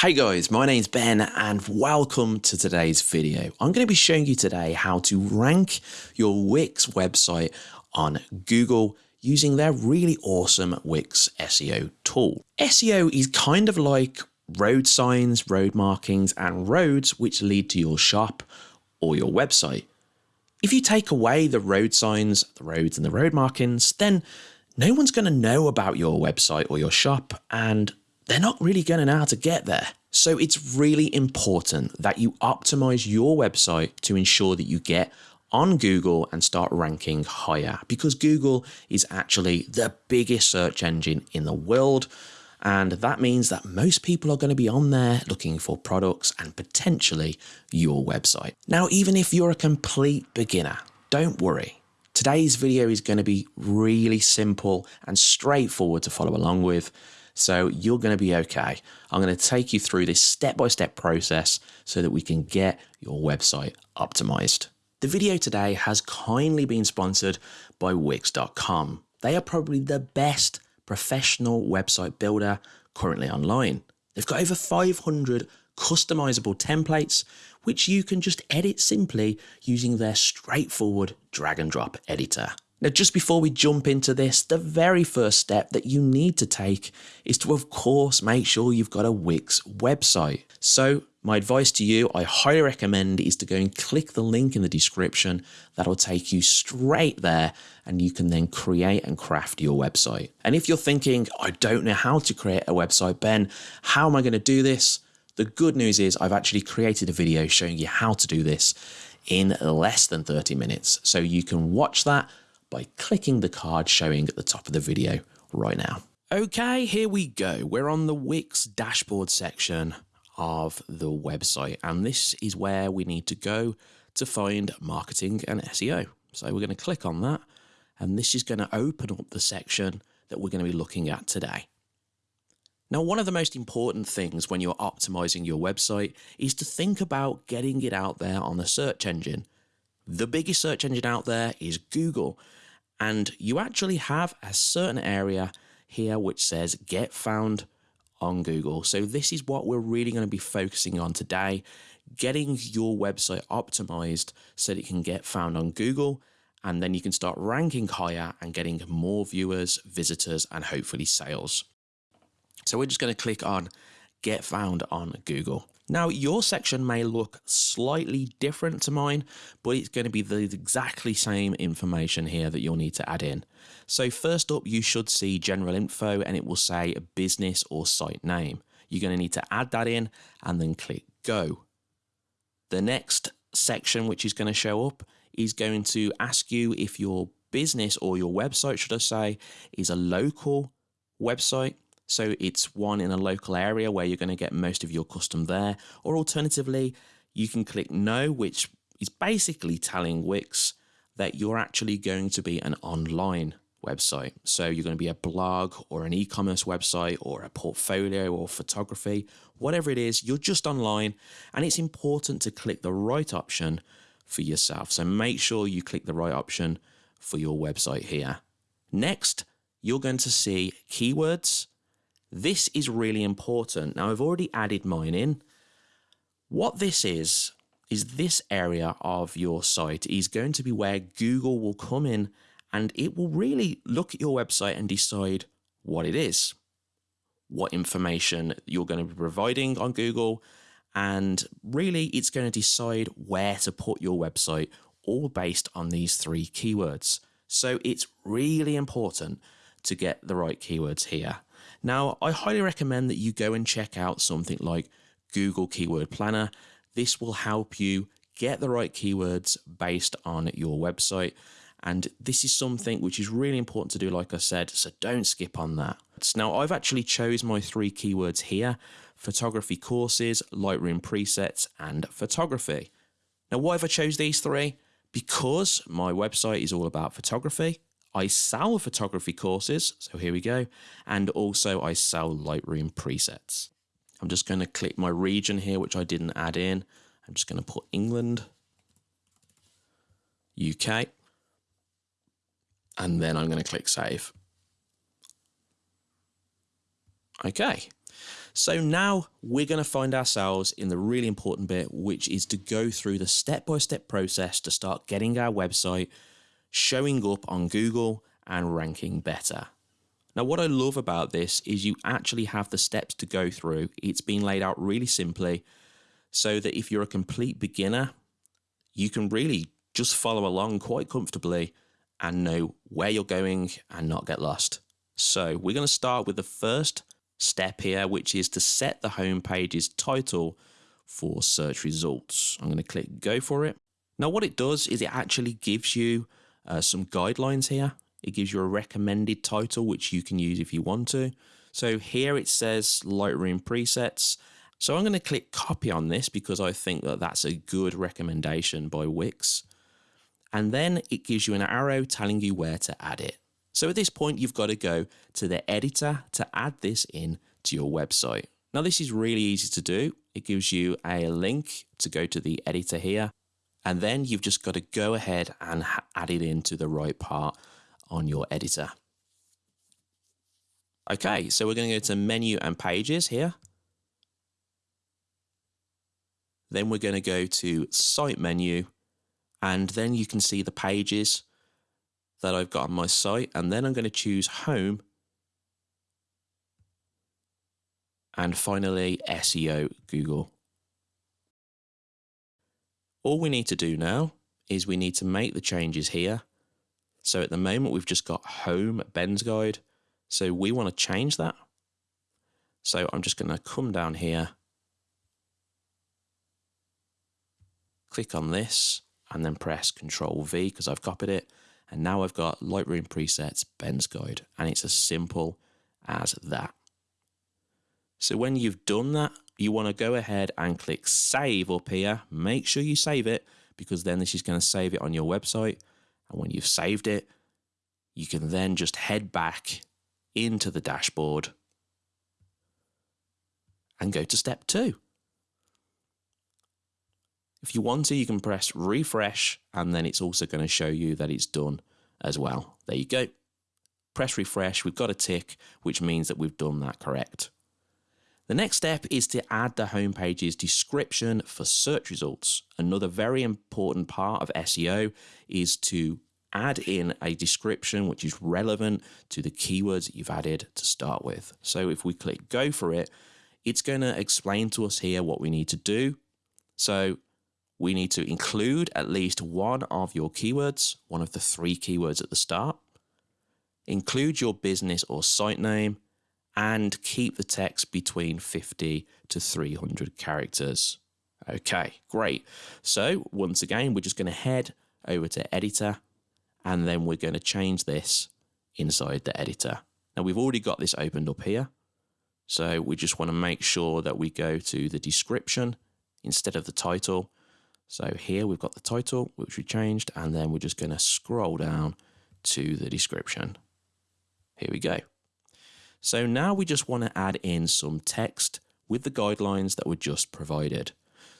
Hey guys, my name's Ben and welcome to today's video. I'm going to be showing you today how to rank your Wix website on Google using their really awesome Wix SEO tool. SEO is kind of like road signs, road markings and roads which lead to your shop or your website. If you take away the road signs, the roads and the road markings, then no one's going to know about your website or your shop and they're not really going to know how to get there. So it's really important that you optimize your website to ensure that you get on Google and start ranking higher because Google is actually the biggest search engine in the world. And that means that most people are going to be on there looking for products and potentially your website. Now, even if you're a complete beginner, don't worry. Today's video is going to be really simple and straightforward to follow along with. So you're going to be okay. I'm going to take you through this step-by-step -step process so that we can get your website optimized. The video today has kindly been sponsored by Wix.com. They are probably the best professional website builder currently online. They've got over 500 customizable templates, which you can just edit simply using their straightforward drag and drop editor. Now, just before we jump into this, the very first step that you need to take is to, of course, make sure you've got a Wix website. So my advice to you, I highly recommend is to go and click the link in the description. That'll take you straight there and you can then create and craft your website. And if you're thinking, I don't know how to create a website, Ben, how am I going to do this? The good news is I've actually created a video showing you how to do this in less than 30 minutes. So you can watch that by clicking the card showing at the top of the video right now. Okay, here we go. We're on the Wix dashboard section of the website, and this is where we need to go to find marketing and SEO. So we're going to click on that, and this is going to open up the section that we're going to be looking at today. Now, one of the most important things when you're optimizing your website is to think about getting it out there on the search engine. The biggest search engine out there is Google, and you actually have a certain area here which says get found on Google. So this is what we're really going to be focusing on today, getting your website optimized so that it can get found on Google and then you can start ranking higher and getting more viewers, visitors, and hopefully sales. So we're just going to click on get found on Google. Now, your section may look slightly different to mine, but it's going to be the exactly same information here that you'll need to add in. So first up, you should see general info and it will say business or site name. You're going to need to add that in and then click go. The next section, which is going to show up, is going to ask you if your business or your website, should I say, is a local website so it's one in a local area where you're going to get most of your custom there. Or alternatively, you can click no, which is basically telling Wix that you're actually going to be an online website. So you're going to be a blog or an e-commerce website or a portfolio or photography, whatever it is, you're just online and it's important to click the right option for yourself. So make sure you click the right option for your website here. Next, you're going to see keywords this is really important. Now I've already added mine in. What this is, is this area of your site is going to be where Google will come in and it will really look at your website and decide what it is, what information you're going to be providing on Google, and really it's going to decide where to put your website, all based on these three keywords. So it's really important to get the right keywords here. Now, I highly recommend that you go and check out something like Google Keyword Planner. This will help you get the right keywords based on your website. And this is something which is really important to do, like I said, so don't skip on that. Now, I've actually chose my three keywords here, photography courses, Lightroom presets, and photography. Now, why have I chose these three? Because my website is all about photography I sell photography courses, so here we go, and also I sell Lightroom presets. I'm just going to click my region here, which I didn't add in. I'm just going to put England, UK, and then I'm going to click save. Okay, So now we're going to find ourselves in the really important bit, which is to go through the step-by-step -step process to start getting our website showing up on Google and ranking better. Now, what I love about this is you actually have the steps to go through. It's been laid out really simply so that if you're a complete beginner, you can really just follow along quite comfortably and know where you're going and not get lost. So we're going to start with the first step here, which is to set the home page's title for search results. I'm going to click go for it. Now what it does is it actually gives you uh, some guidelines here. It gives you a recommended title, which you can use if you want to. So here it says Lightroom presets. So I'm going to click copy on this because I think that that's a good recommendation by Wix. And then it gives you an arrow telling you where to add it. So at this point, you've got to go to the editor to add this in to your website. Now this is really easy to do. It gives you a link to go to the editor here. And then you've just got to go ahead and add it into the right part on your editor. Okay, so we're going to go to menu and pages here. Then we're going to go to site menu and then you can see the pages that I've got on my site and then I'm going to choose home and finally SEO Google. All we need to do now is we need to make the changes here. So at the moment we've just got home Ben's guide. So we want to change that. So I'm just going to come down here, click on this and then press Control V because I've copied it. And now I've got Lightroom presets Ben's guide and it's as simple as that. So when you've done that, you want to go ahead and click save up here. Make sure you save it because then this is going to save it on your website. And when you've saved it, you can then just head back into the dashboard and go to step two. If you want to, you can press refresh and then it's also going to show you that it's done as well. There you go. Press refresh, we've got a tick, which means that we've done that correct. The next step is to add the homepage's description for search results. Another very important part of SEO is to add in a description which is relevant to the keywords you've added to start with. So if we click go for it, it's going to explain to us here what we need to do. So we need to include at least one of your keywords, one of the three keywords at the start. Include your business or site name and keep the text between 50 to 300 characters. Okay, great. So once again, we're just going to head over to editor and then we're going to change this inside the editor. Now we've already got this opened up here. So we just want to make sure that we go to the description instead of the title so here we've got the title, which we changed, and then we're just going to scroll down to the description. Here we go. So now we just want to add in some text with the guidelines that were just provided.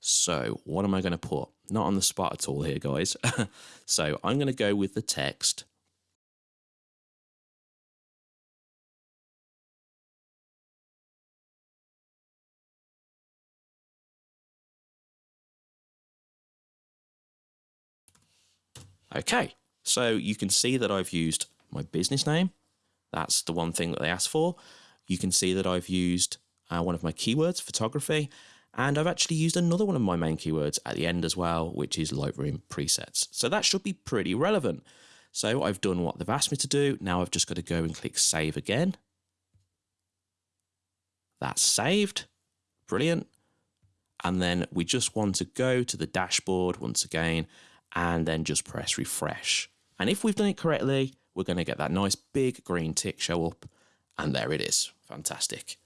So what am I going to put? Not on the spot at all here, guys. so I'm going to go with the text Okay, so you can see that I've used my business name. That's the one thing that they asked for. You can see that I've used uh, one of my keywords, photography, and I've actually used another one of my main keywords at the end as well, which is Lightroom presets. So that should be pretty relevant. So I've done what they've asked me to do. Now I've just got to go and click save again. That's saved. Brilliant. And then we just want to go to the dashboard once again and then just press refresh. And if we've done it correctly, we're going to get that nice big green tick show up. And there it is. Fantastic.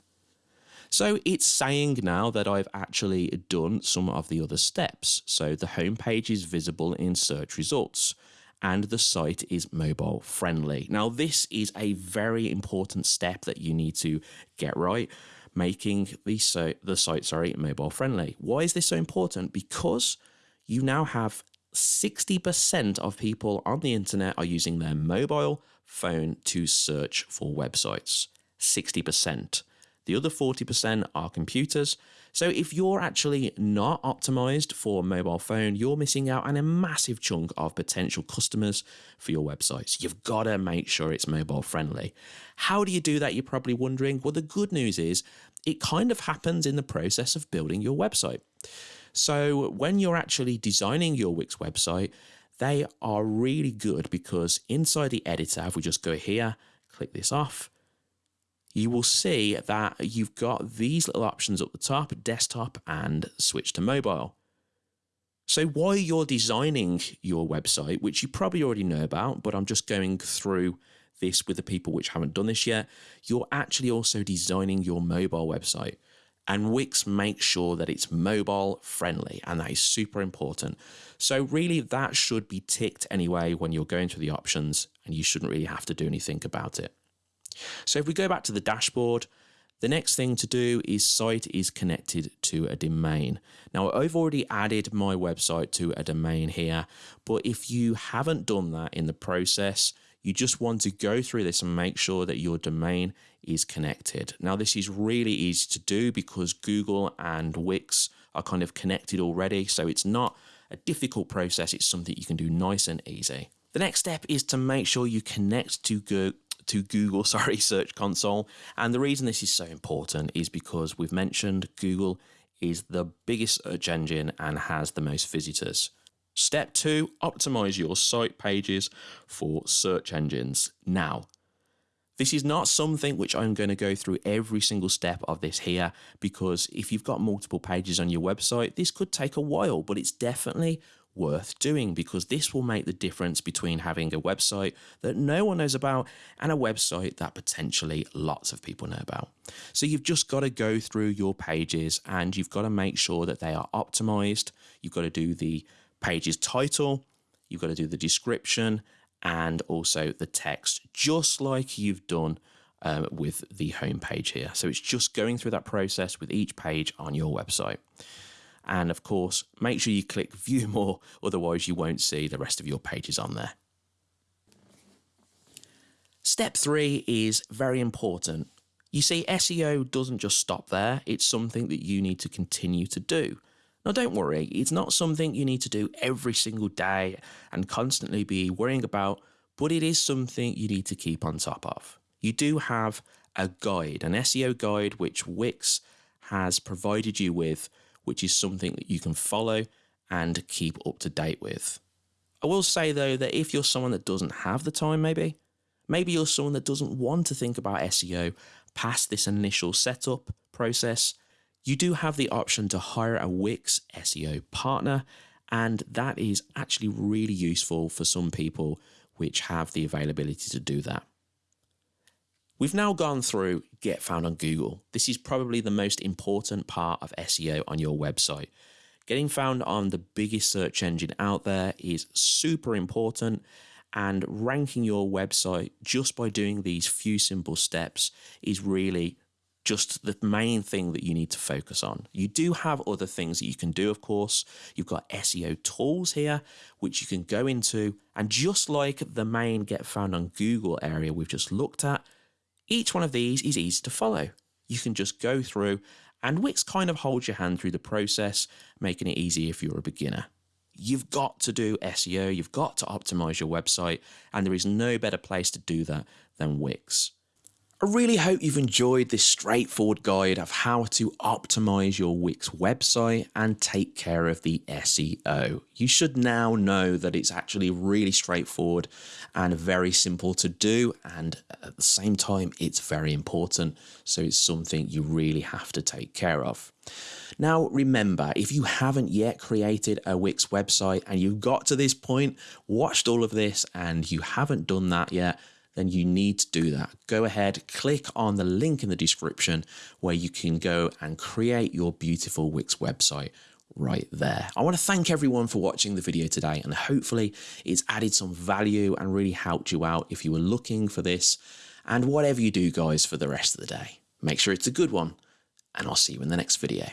So it's saying now that I've actually done some of the other steps. So the home page is visible in search results and the site is mobile friendly. Now this is a very important step that you need to get right, making the, so the site sorry mobile friendly. Why is this so important? Because you now have 60% of people on the internet are using their mobile phone to search for websites. 60%. The other 40% are computers. So if you're actually not optimized for mobile phone, you're missing out on a massive chunk of potential customers for your websites. You've got to make sure it's mobile friendly. How do you do that? You're probably wondering. Well, the good news is it kind of happens in the process of building your website. So when you're actually designing your Wix website, they are really good because inside the editor, if we just go here, click this off, you will see that you've got these little options up the top, desktop and switch to mobile. So while you're designing your website, which you probably already know about, but I'm just going through this with the people which haven't done this yet, you're actually also designing your mobile website. And Wix makes sure that it's mobile friendly, and that is super important. So, really, that should be ticked anyway when you're going through the options, and you shouldn't really have to do anything about it. So if we go back to the dashboard, the next thing to do is site is connected to a domain. Now I've already added my website to a domain here, but if you haven't done that in the process, you just want to go through this and make sure that your domain is connected. Now this is really easy to do because Google and Wix are kind of connected already, so it's not a difficult process, it's something you can do nice and easy. The next step is to make sure you connect to Google to Google, sorry, Search Console. And the reason this is so important is because we've mentioned Google is the biggest search engine and has the most visitors. Step two, optimize your site pages for search engines. Now, this is not something which I'm going to go through every single step of this here because if you've got multiple pages on your website, this could take a while, but it's definitely worth doing because this will make the difference between having a website that no one knows about and a website that potentially lots of people know about. So you've just got to go through your pages and you've got to make sure that they are optimized. You've got to do the page's title, you've got to do the description and also the text, just like you've done um, with the home page here. So it's just going through that process with each page on your website. And of course, make sure you click view more, otherwise you won't see the rest of your pages on there. Step three is very important. You see, SEO doesn't just stop there. It's something that you need to continue to do. Now, don't worry, it's not something you need to do every single day and constantly be worrying about, but it is something you need to keep on top of. You do have a guide, an SEO guide, which Wix has provided you with which is something that you can follow and keep up to date with. I will say though that if you're someone that doesn't have the time, maybe, maybe you're someone that doesn't want to think about SEO past this initial setup process, you do have the option to hire a Wix SEO partner, and that is actually really useful for some people which have the availability to do that. We've now gone through get found on Google. This is probably the most important part of SEO on your website. Getting found on the biggest search engine out there is super important and ranking your website just by doing these few simple steps is really just the main thing that you need to focus on. You do have other things that you can do, of course. You've got SEO tools here, which you can go into. And just like the main get found on Google area we've just looked at, each one of these is easy to follow. You can just go through and Wix kind of holds your hand through the process, making it easy if you're a beginner. You've got to do SEO, you've got to optimize your website, and there is no better place to do that than Wix. I really hope you've enjoyed this straightforward guide of how to optimize your Wix website and take care of the SEO. You should now know that it's actually really straightforward and very simple to do and at the same time it's very important so it's something you really have to take care of. Now remember, if you haven't yet created a Wix website and you've got to this point, watched all of this and you haven't done that yet, then you need to do that. Go ahead, click on the link in the description where you can go and create your beautiful Wix website right there. I want to thank everyone for watching the video today and hopefully it's added some value and really helped you out if you were looking for this. And whatever you do guys for the rest of the day, make sure it's a good one and I'll see you in the next video.